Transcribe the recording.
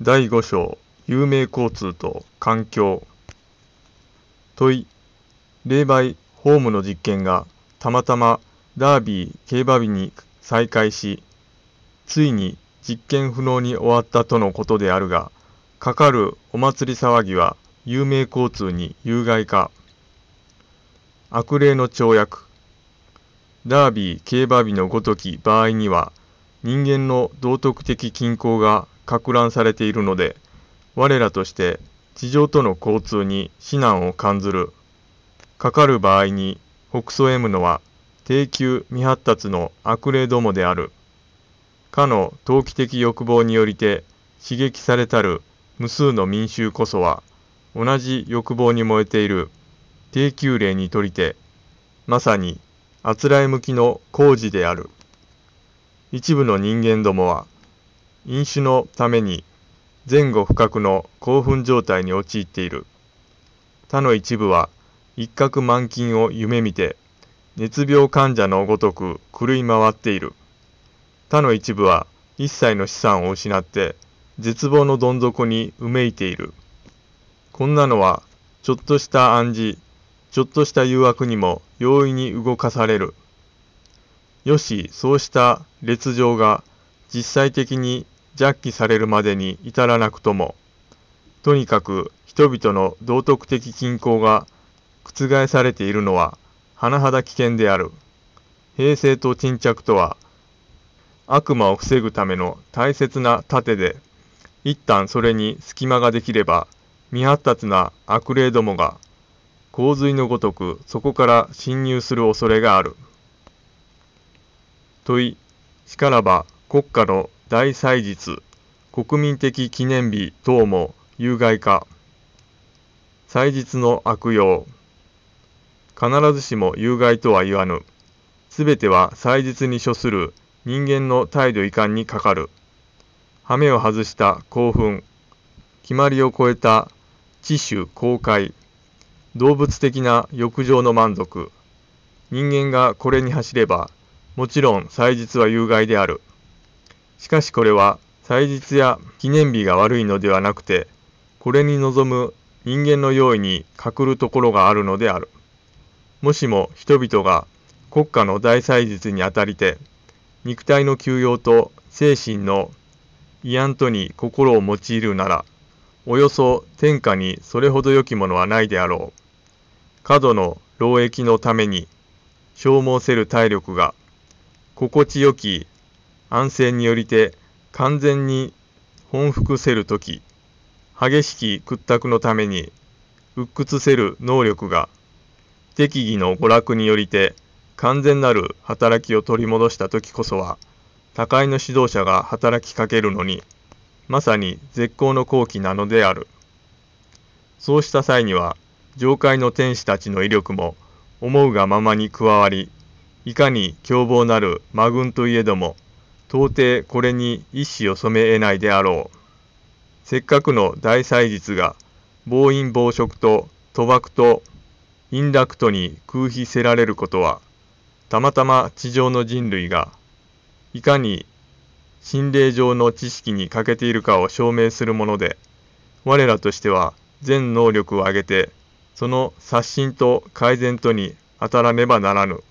第5章有名交通と環境。問い霊媒ホームの実験がたまたまダービー競馬日に再開しついに実験不能に終わったとのことであるがかかるお祭り騒ぎは有名交通に有害か悪霊の跳躍。ダービー競馬日のごとき場合には人間の道徳的均衡が攪乱されているので我らとして地上との交通に指南を感ずる。かかる場合に北総 M のは低級未発達の悪霊どもである。かの投機的欲望によりて刺激されたる無数の民衆こそは同じ欲望に燃えている。低級霊にとりてまさにあつらえ向きの工事である。一部の人間どもは飲酒のために前後不覚の興奮状態に陥っている。他の一部は一攫満金を夢見て熱病患者のごとく狂い回っている。他の一部は一切の資産を失って絶望のどん底にうめいている。こんなのはちょっとした暗示ちょっとした誘惑にも容易に動かされる。よしそうした劣情が実際的に弱気されるまでに至らなくともとにかく人々の道徳的均衡が覆されているのは甚だ危険である平成と沈着とは悪魔を防ぐための大切な盾で一旦それに隙間ができれば未発達な悪霊どもが洪水のごとくそこから侵入する恐れがある。問いしからば国家の大祭日。国民的記念日等も有害か。祭日の悪用。必ずしも有害とは言わぬ。すべては祭日に処する。人間の態度遺憾にかかる。羽目を外した興奮。決まりを超えた。知種公開。動物的な欲情の満足。人間がこれに走ればもちろん祭日は有害である。しかしこれは祭日や記念日が悪いのではなくて、これに臨む人間の用意に欠るところがあるのである。もしも人々が国家の大祭日にあたりて、肉体の休養と精神の慰安とに心を用いるなら、およそ天下にそれほど良きものはないであろう。過度の労役のために消耗せる体力が心地よき安静によりて完全に本腹せるとき、激しき屈託のために鬱屈せる能力が適宜の娯楽によりて完全なる働きを取り戻したときこそは高いの指導者が働きかけるのにまさに絶好の好機なのである。そうした際には上界の天使たちの威力も思うがままに加わりいかに凶暴なる魔軍といえども、到底これに一矢を染め得ないであろう。せっかくの大祭日が、暴飲暴食と賭博と陰楽とに空飛せられることは、たまたま地上の人類が、いかに心霊上の知識に欠けているかを証明するもので、我らとしては全能力を挙げて、その刷新と改善とに当たらねばならぬ。